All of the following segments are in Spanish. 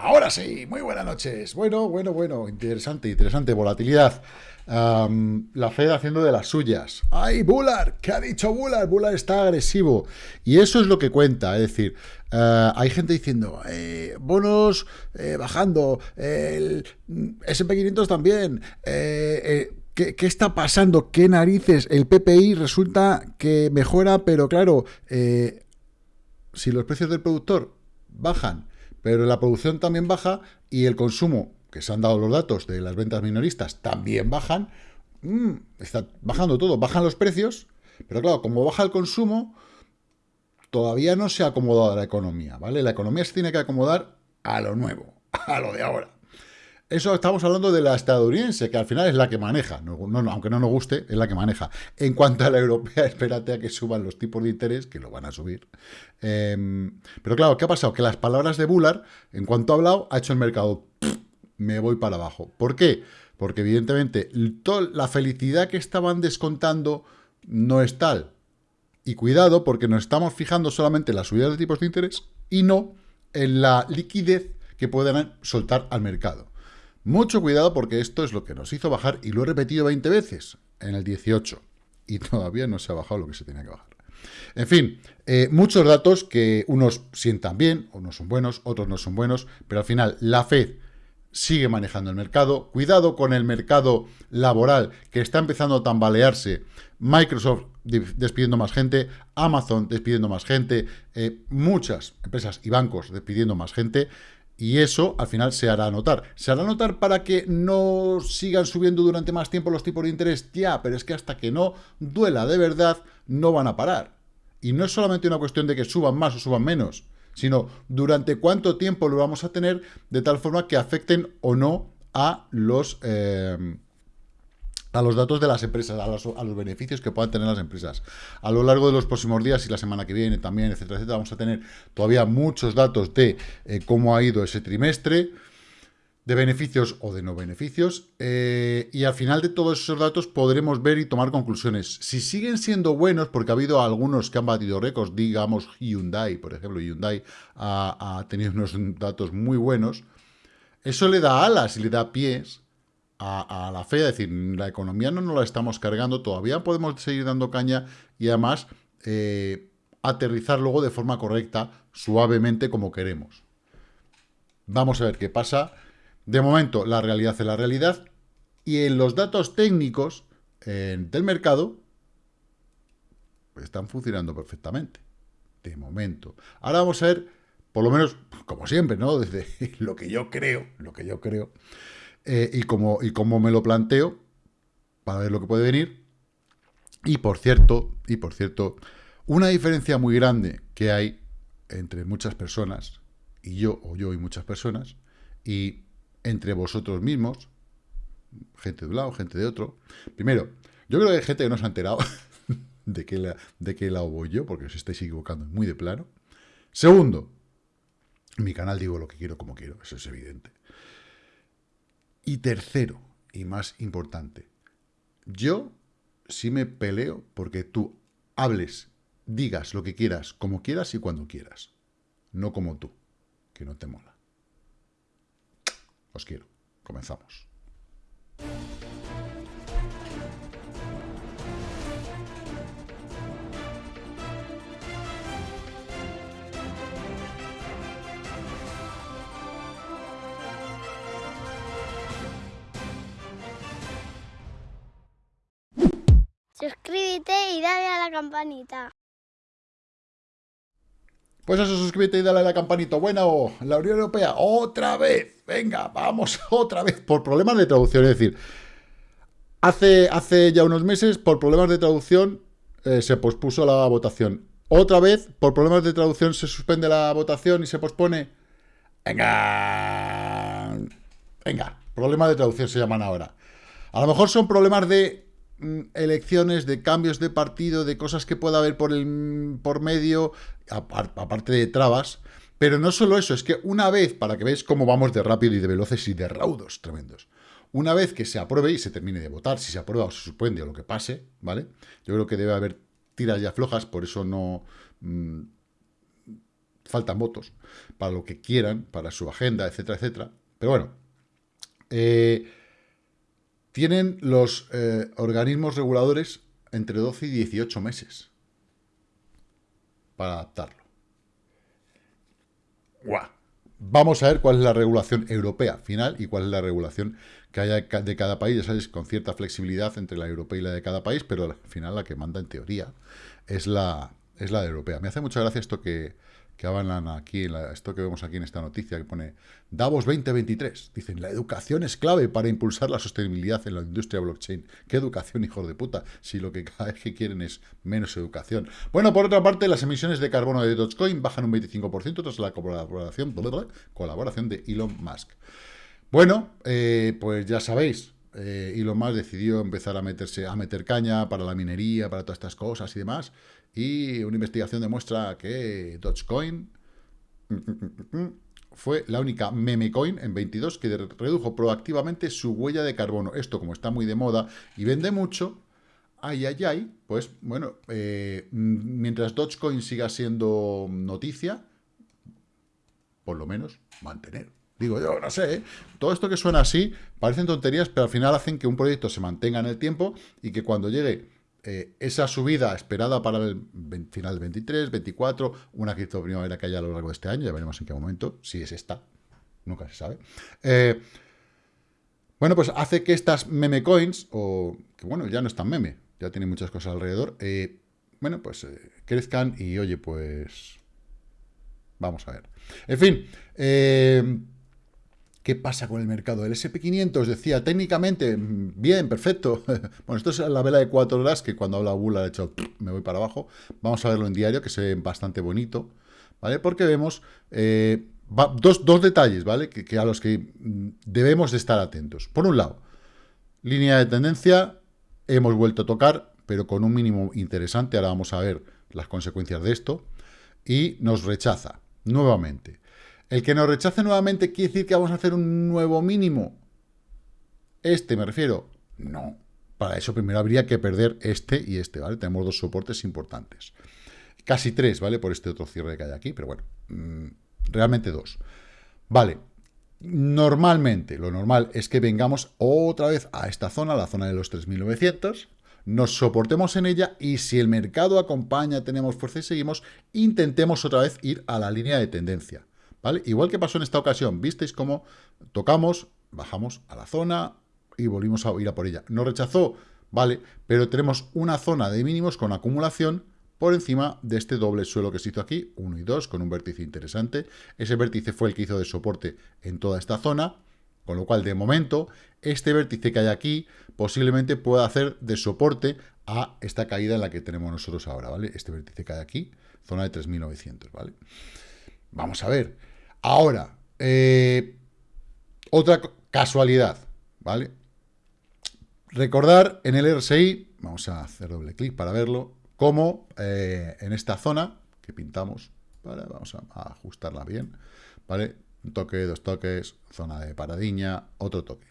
Ahora sí, muy buenas noches. Bueno, bueno, bueno, interesante, interesante. Volatilidad. la Fed haciendo de las suyas. ¡Ay, Bullard! ¿Qué ha dicho Bullard? Bullard está agresivo. Y eso es lo que cuenta. Es decir, eh, hay gente diciendo, eh, bonos eh, bajando, el SP500 también. ¿Qué, ¿Qué está pasando? ¿Qué narices? El PPI resulta que mejora, pero claro, si los precios del productor bajan pero la producción también baja y el consumo, que se han dado los datos de las ventas minoristas, también bajan, mm, está bajando todo, bajan los precios, pero claro, como baja el consumo, todavía no se ha acomodado la economía, ¿vale? La economía se tiene que acomodar a lo nuevo, a lo de ahora. Eso estamos hablando de la estadounidense, que al final es la que maneja, aunque no nos guste, es la que maneja. En cuanto a la europea, espérate a que suban los tipos de interés, que lo van a subir. Em, pero claro, ¿qué ha pasado? Que las palabras de Bullard, en cuanto ha hablado, ha hecho el mercado, me voy para abajo. ¿Por qué? Porque evidentemente la felicidad que estaban descontando no es tal. Y cuidado, porque nos estamos fijando solamente en las subidas de tipos de interés y no en la liquidez que puedan soltar al mercado. Mucho cuidado porque esto es lo que nos hizo bajar, y lo he repetido 20 veces, en el 18. Y todavía no se ha bajado lo que se tenía que bajar. En fin, eh, muchos datos que unos sientan bien, unos son buenos, otros no son buenos, pero al final la Fed sigue manejando el mercado. Cuidado con el mercado laboral que está empezando a tambalearse. Microsoft despidiendo más gente, Amazon despidiendo más gente, eh, muchas empresas y bancos despidiendo más gente. Y eso al final se hará notar. ¿Se hará notar para que no sigan subiendo durante más tiempo los tipos de interés? Ya, pero es que hasta que no duela de verdad, no van a parar. Y no es solamente una cuestión de que suban más o suban menos, sino durante cuánto tiempo lo vamos a tener de tal forma que afecten o no a los... Eh, a los datos de las empresas, a los, beneficios que puedan tener las empresas. A lo largo de los próximos días y la semana que viene también, etcétera, etcétera, vamos a tener todavía muchos datos de eh, cómo ha ido ese trimestre, de beneficios o de no beneficios, eh, y al final de todos esos datos podremos ver y tomar conclusiones. Si siguen siendo buenos, porque ha habido algunos que han batido récords, digamos Hyundai, por ejemplo, Hyundai ha tenido unos datos muy buenos, eso le da alas y le da pies a, la fe, es decir, la economía no nos la estamos cargando, todavía podemos seguir dando caña y además eh, aterrizar luego de forma correcta, suavemente como queremos. Vamos a ver qué pasa. De momento, la realidad es la realidad y en los datos técnicos del mercado están funcionando perfectamente. De momento. Ahora vamos a ver, por lo menos, como siempre, ¿no? Desde lo que yo creo, lo que yo creo, eh, y, como, y cómo me lo planteo para ver lo que puede venir. Y por cierto, y por cierto, una diferencia muy grande que hay entre muchas personas, y yo, o yo y muchas personas, y entre vosotros mismos, gente de un lado, gente de otro. Primero, yo creo que hay gente que no se ha enterado de qué la, de qué lado voy yo, porque os estáis equivocando muy de plano. Segundo, mi canal digo lo que quiero como quiero, eso es evidente. Y tercero, y más importante, yo sí me peleo porque tú hables, digas lo que quieras, como quieras y cuando quieras. No como tú, que no te mola. Os quiero. Comenzamos. Suscríbete y dale a la campanita. Pues eso, suscríbete y dale a la campanita. Bueno, la Unión Europea, otra vez. Venga, vamos otra vez. Por problemas de traducción, es decir, hace, hace ya unos meses, por problemas de traducción, eh, se pospuso la votación. Otra vez, por problemas de traducción, se suspende la votación y se pospone. Venga. Venga, problemas de traducción se llaman ahora. A lo mejor son problemas de elecciones, de cambios de partido, de cosas que pueda haber por, el, por medio, aparte de trabas. Pero no solo eso, es que una vez, para que veáis cómo vamos de rápido y de veloces y de raudos tremendos, Una vez que se apruebe y se termine de votar, si se aprueba o se suspende o lo que pase, ¿vale? Yo creo que debe haber tiras ya flojas, por eso no mm, faltan votos para lo que quieran, para su agenda, etcétera, etcétera. Pero bueno, eh, tienen los eh, organismos reguladores entre 12 y 18 meses para adaptarlo. ¡Guau! Vamos a ver cuál es la regulación europea final y cuál es la regulación que haya de cada país, ya sabéis, con cierta flexibilidad entre la europea y la de cada país, pero al final la que manda en teoría es la, es la de europea. Me hace mucha gracia esto que, que hablan aquí, en esto que vemos aquí en esta noticia, que pone Davos 2023. Dicen, la educación es clave para impulsar la sostenibilidad en la industria blockchain. ¿Qué educación, hijos de puta? Si lo que cada vez que quieren es menos educación. Bueno, por otra parte, las emisiones de carbono de Dogecoin bajan un 25% tras la colaboración, colaboración de Elon Musk. Bueno, eh, pues ya sabéis, eh, Elon Musk decidió empezar a meterse a meter caña para la minería, para todas estas cosas y demás. Y una investigación demuestra que Dogecoin fue la única meme coin en 22 que redujo proactivamente su huella de carbono. Esto, como está muy de moda y vende mucho, ay, ay, ay, pues bueno, eh, mientras Dogecoin siga siendo noticia, por lo menos mantener. Digo yo, no sé, ¿eh? todo esto que suena así parecen tonterías, pero al final hacen que un proyecto se mantenga en el tiempo y que cuando llegue eh, esa subida esperada para el final del 23, 24, una cripto primavera que haya a lo largo de este año, ya veremos en qué momento, si es esta, nunca se sabe. Eh, bueno, pues hace que estas meme coins, o que bueno, ya no están meme, ya tiene muchas cosas alrededor, bueno, pues crezcan y oye, pues vamos a ver. En fin, ¿Qué pasa con el mercado? El SP500 decía técnicamente, bien, perfecto. bueno, esto es la vela de cuatro horas que cuando habla Bull ha hecho, me voy para abajo. Vamos a verlo en diario, que se ve bastante bonito, ¿vale? Porque vemos eh, dos, detalles, ¿vale? Que, a los que mm, debemos de estar atentos. Por un lado, línea de tendencia, hemos vuelto a tocar, pero con un mínimo interesante. Ahora vamos a ver las consecuencias de esto. Y nos rechaza nuevamente. El que nos rechace nuevamente quiere decir que vamos a hacer un nuevo mínimo. Este me refiero. No. Para eso primero habría que perder este y este, ¿vale? Tenemos dos soportes importantes. Casi tres, ¿vale? Por este otro cierre que hay aquí, pero bueno. Mm, realmente dos. Vale. Normalmente, lo normal es que vengamos otra vez a esta zona, la zona de los 3.900, nos soportemos en ella y si el mercado acompaña, tenemos fuerza y seguimos, intentemos otra vez ir a la línea de tendencia. ¿Vale? Igual que pasó en esta ocasión, visteis cómo tocamos, bajamos a la zona y volvimos a ir a por ella. No rechazó, ¿vale? Pero tenemos una zona de mínimos con acumulación por encima de este doble suelo que se hizo aquí, 1 y 2, con un vértice interesante. Ese vértice fue el que hizo de soporte en toda esta zona, con lo cual, de momento, este vértice que hay aquí posiblemente pueda hacer de soporte a esta caída en la que tenemos nosotros ahora, ¿vale? Este vértice que hay aquí, zona de 3.900, ¿vale? Vamos a ver. Ahora, eh, otra casualidad, ¿vale? Recordar en el RSI, vamos a hacer doble clic para verlo, cómo eh, en esta zona que pintamos, vamos a, ajustarla bien, ¿vale? Un toque, dos toques, zona de paradiña, otro toque.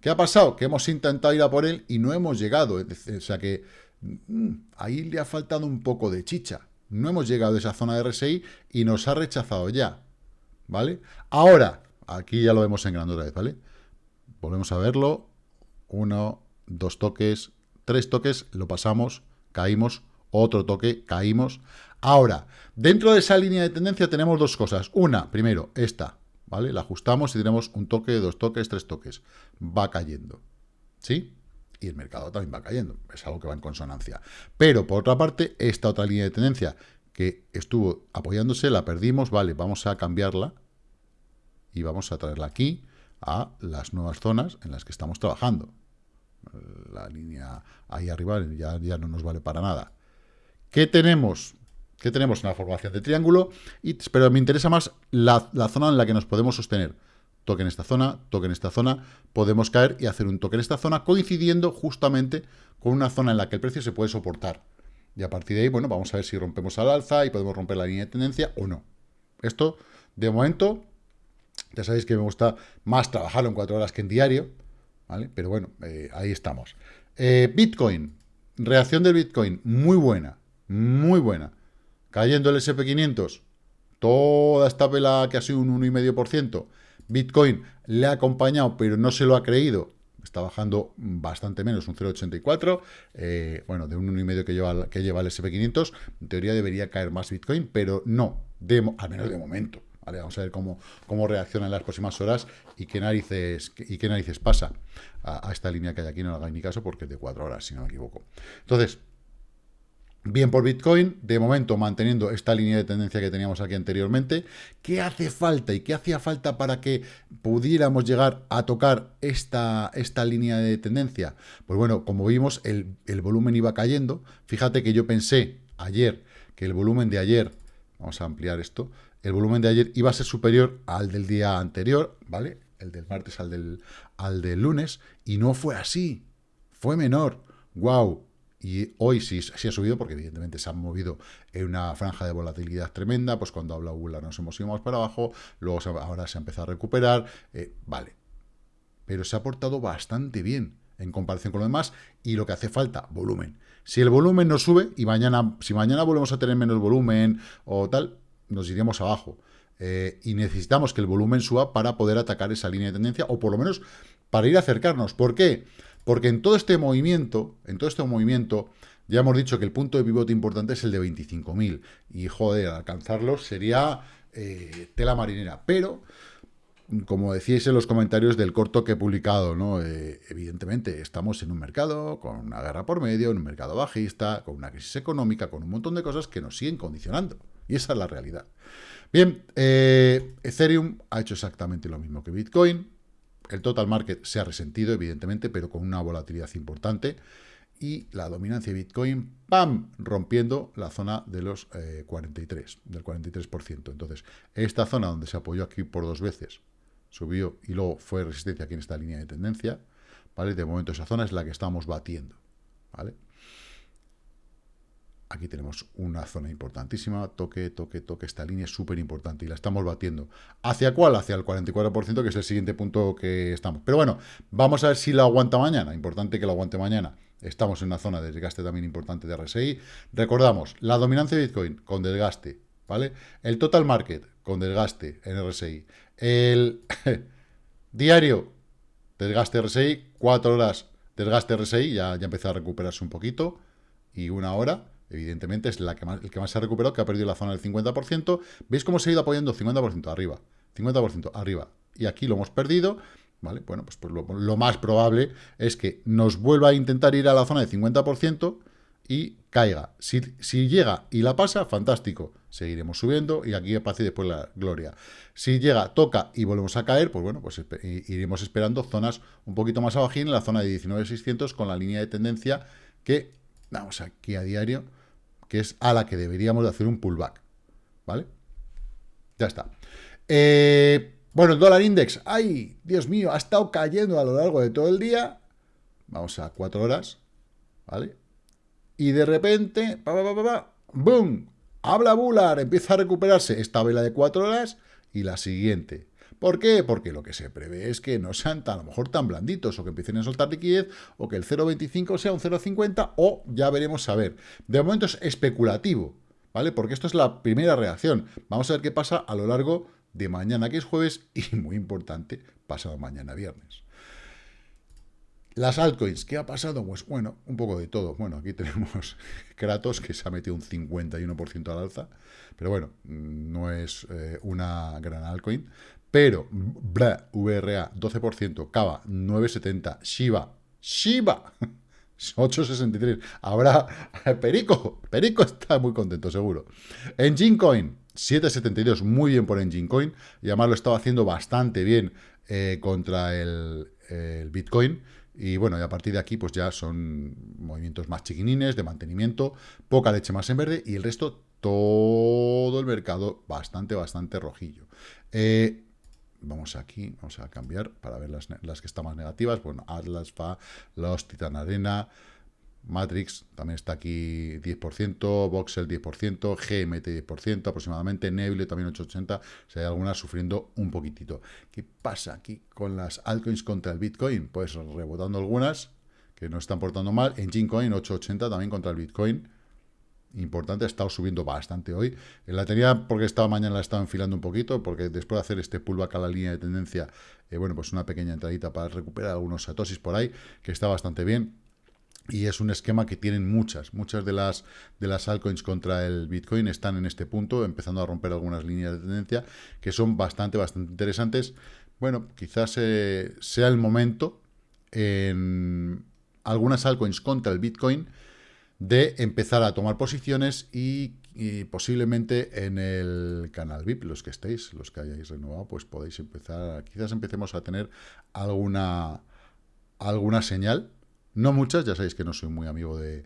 ¿Qué ha pasado? Que hemos intentado ir a por él y no hemos llegado. O sea que mm, ahí le ha faltado un poco de chicha. No hemos llegado a esa zona de RSI y nos ha rechazado ya. ¿Vale? Ahora, aquí ya lo vemos en grande otra vez, ¿vale? Volvemos a verlo. Uno, dos toques, tres toques, lo pasamos, caímos, otro toque, caímos. Ahora, dentro de esa línea de tendencia tenemos dos cosas. Una, primero, esta, ¿vale? La ajustamos y tenemos un toque, dos toques, tres toques. Va cayendo, ¿sí? Y el mercado también va cayendo. Es algo que va en consonancia. Pero, por otra parte, esta otra línea de tendencia que estuvo apoyándose, la perdimos, vale, vamos a cambiarla y vamos a traerla aquí a las nuevas zonas en las que estamos trabajando. La línea ahí arriba ya, ya no nos vale para nada. ¿Qué tenemos? ¿Qué tenemos? Una formación de triángulo, y, pero me interesa más la, la zona en la que nos podemos sostener. Toque en esta zona, toque en esta zona, podemos caer y hacer un toque en esta zona, coincidiendo justamente con una zona en la que el precio se puede soportar. Y a partir de ahí, bueno, vamos a ver si rompemos al alza y podemos romper la línea de tendencia o no. Esto, de momento, ya sabéis que me gusta más trabajarlo en cuatro horas que en diario, ¿vale? Pero bueno, eh, ahí estamos. Eh, Bitcoin, reacción del Bitcoin, muy buena, muy buena. Cayendo el SP500, toda esta vela que ha sido un 1,5%, Bitcoin le ha acompañado, pero no se lo ha creído, está bajando bastante menos, un 0,84, eh, bueno, de un 1,5 que lleva, que lleva el SP500, en teoría debería caer más Bitcoin, pero no, de, al menos de momento. ¿vale? Vamos a ver cómo, cómo reacciona en las próximas horas y qué narices, y qué narices pasa a, esta línea que hay aquí, no hagáis ni caso porque es de 4 horas, si no me equivoco. Entonces, Bien por Bitcoin, de momento manteniendo esta línea de tendencia que teníamos aquí anteriormente. ¿Qué hace falta y qué hacía falta para que pudiéramos llegar a tocar esta, esta línea de tendencia? Pues bueno, como vimos, el, el volumen iba cayendo. Fíjate que yo pensé ayer que el volumen de ayer, vamos a ampliar esto, el volumen de ayer iba a ser superior al del día anterior, ¿vale? El del martes al del, al del lunes, y no fue así, fue menor. ¡Wow! Y hoy sí, ha subido porque evidentemente se han movido en una franja de volatilidad tremenda, pues cuando habla Google nos hemos ido más para abajo, luego ahora se ha empezado a recuperar, eh, vale, pero se ha portado bastante bien en comparación con lo demás y lo que hace falta, volumen. Si el volumen no sube y mañana, si mañana volvemos a tener menos volumen o tal, nos iríamos abajo. Eh, y necesitamos que el volumen suba para poder atacar esa línea de tendencia o por lo menos para ir a acercarnos. ¿Por qué? En todo este movimiento, en todo este movimiento, ya hemos dicho que el punto de pivote importante es el de 25.000. Y, joder, alcanzarlo sería eh, tela marinera. Pero, como decíais en los comentarios del corto que he publicado, ¿no? Eh, evidentemente estamos en un mercado con una guerra por medio, en un mercado bajista, con una crisis económica, con un montón de cosas que nos siguen condicionando. Y esa es la realidad. Bien, eh, Ethereum ha hecho exactamente lo mismo que Bitcoin. El total market se ha resentido, evidentemente, pero con una volatilidad importante. Y la dominancia de Bitcoin, ¡pam!, rompiendo la zona de los 43, eh, del 43%. Entonces, esta zona donde se apoyó aquí por dos veces, subió y luego fue resistencia aquí en esta línea de tendencia, ¿vale? De momento esa zona es la que estamos batiendo, ¿vale? Aquí tenemos una zona importantísima, toque, toque, toque, esta línea es súper importante y la estamos batiendo. ¿Hacia cuál? Hacia el 44%, que es el siguiente punto que estamos. Pero bueno, vamos a ver si la aguanta mañana, importante que la aguante mañana. Estamos en una zona de desgaste también importante de RSI. Recordamos, la dominancia de Bitcoin con desgaste, ¿vale? El total market con desgaste en RSI. El diario, desgaste RSI, 4 horas desgaste RSI, ya, ya empezó a recuperarse un poquito, y una hora, evidentemente es la que el que más se ha recuperado, que ha perdido la zona del 50%. ¿Veis cómo se ha ido apoyando 50% arriba? 50% arriba. Y aquí lo hemos perdido, ¿vale? Bueno, pues, pues lo, más probable es que nos vuelva a intentar ir a la zona del 50% y caiga. Si, si, llega y la pasa, fantástico. Seguiremos subiendo y aquí paz y después la gloria. Si llega, toca y volvemos a caer, pues bueno, pues iremos esperando zonas un poquito más abajo en la zona de 19.600 con la línea de tendencia que, vamos aquí a diario, que es a la que deberíamos de hacer un pullback, ¿vale? Ya está. Eh, bueno, el dólar index, ¡ay! Dios mío, ha estado cayendo a lo largo de todo el día. Vamos a cuatro horas, ¿vale? Y de repente, pa, ¡boom! Habla Bular, empieza a recuperarse esta vela de cuatro horas y la siguiente. ¿Por qué? Porque lo que se prevé es que no sean tan, a lo mejor tan blanditos o que empiecen a soltar liquidez o que el 0,25 sea un 0,50 o ya veremos a ver. De momento es especulativo, ¿vale? Porque esto es la primera reacción. Vamos a ver qué pasa a lo largo de mañana, que es jueves, y muy importante, pasado mañana viernes. Las altcoins, ¿qué ha pasado? Pues bueno, un poco de todo. Bueno, aquí tenemos Kratos, que se ha metido un 51% al alza, pero bueno, no es eh, una gran altcoin. Pero, bra, VRA, 12%, Kava, 9,70, Shiba, Shiba, 8,63. Habrá, Perico, Perico está muy contento, seguro. Engine Coin, 7,72, muy bien por Engine Coin, y además lo estaba haciendo bastante bien eh, contra el, el Bitcoin, y bueno, y a partir de aquí, pues ya son movimientos más chiquinines, de mantenimiento, poca leche más en verde, y el resto, todo el mercado bastante, bastante rojillo. Eh, Vamos aquí, vamos a cambiar para ver las, que están más negativas. Bueno, Atlas, FA, Los, Titan Arena, Matrix también está aquí 10%, Voxel 10%, GMT 10% aproximadamente, Nebule también 880, o sea, hay algunas sufriendo un poquitito. ¿Qué pasa aquí con las altcoins contra el Bitcoin? Pues rebotando algunas que no están portando mal, en Coin 880 también contra el Bitcoin, importante, ha estado subiendo bastante hoy. La tenía porque esta mañana la estaba enfilando un poquito, porque después de hacer este pullback a la línea de tendencia, eh, bueno, pues una pequeña entradita para recuperar algunos satosis por ahí, que está bastante bien. Y es un esquema que tienen muchas, muchas de las, de las altcoins contra el Bitcoin están en este punto, empezando a romper algunas líneas de tendencia que son bastante, bastante interesantes. Bueno, quizás eh, sea el momento en algunas altcoins contra el Bitcoin de empezar a tomar posiciones y, posiblemente en el canal VIP, los que estéis, los que hayáis renovado, pues podéis empezar, quizás empecemos a tener alguna, alguna señal, no muchas, ya sabéis que no soy muy amigo de,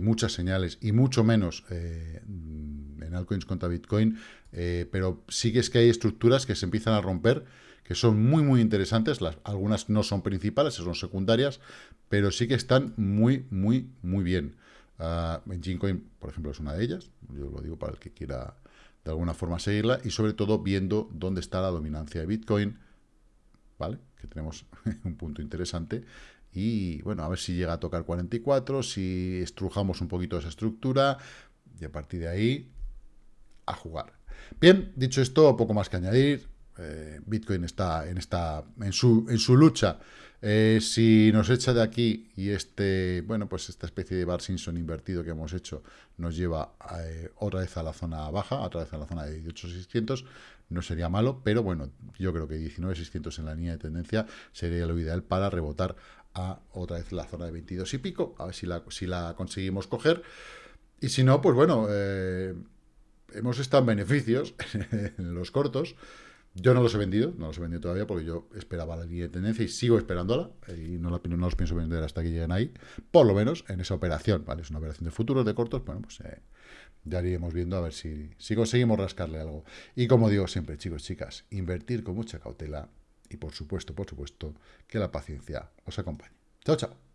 muchas señales y mucho menos eh, en altcoins contra Bitcoin, eh, pero sí que es que hay estructuras que se empiezan a romper, que son muy, muy interesantes, las, algunas no son principales, son secundarias, pero sí que están muy, muy, muy bien. Uh, Coin, por ejemplo, es una de ellas. Yo lo digo para el que quiera de alguna forma seguirla. Y sobre todo viendo dónde está la dominancia de Bitcoin. ¿Vale? Que tenemos un punto interesante. Y bueno, a ver si llega a tocar 44, si estrujamos un poquito esa estructura. Y a partir de ahí, a jugar. Bien, dicho esto, poco más que añadir. Eh, Bitcoin está en, esta, en, su, en su lucha eh, si nos echa de aquí y este, bueno, pues esta especie de Bar Simpson invertido que hemos hecho nos lleva eh, otra vez a la zona baja, otra vez a la zona de 18.600, no sería malo, pero bueno, yo creo que 19.600 en la línea de tendencia sería lo ideal para rebotar a otra vez la zona de 22 y pico, a ver si la, si la conseguimos coger. Y si no, pues bueno, eh, hemos estado en beneficios en los cortos, yo no los he vendido, no los he vendido todavía porque yo esperaba la línea de tendencia y sigo esperándola y no, la, no los pienso vender hasta que lleguen ahí, por lo menos en esa operación, ¿vale? Es una operación de futuros, de cortos, bueno, pues eh, ya iríamos viendo a ver si, si conseguimos rascarle algo. Y como digo siempre, chicos, chicas, invertir con mucha cautela y por supuesto, por supuesto, que la paciencia os acompañe. Chao, chao.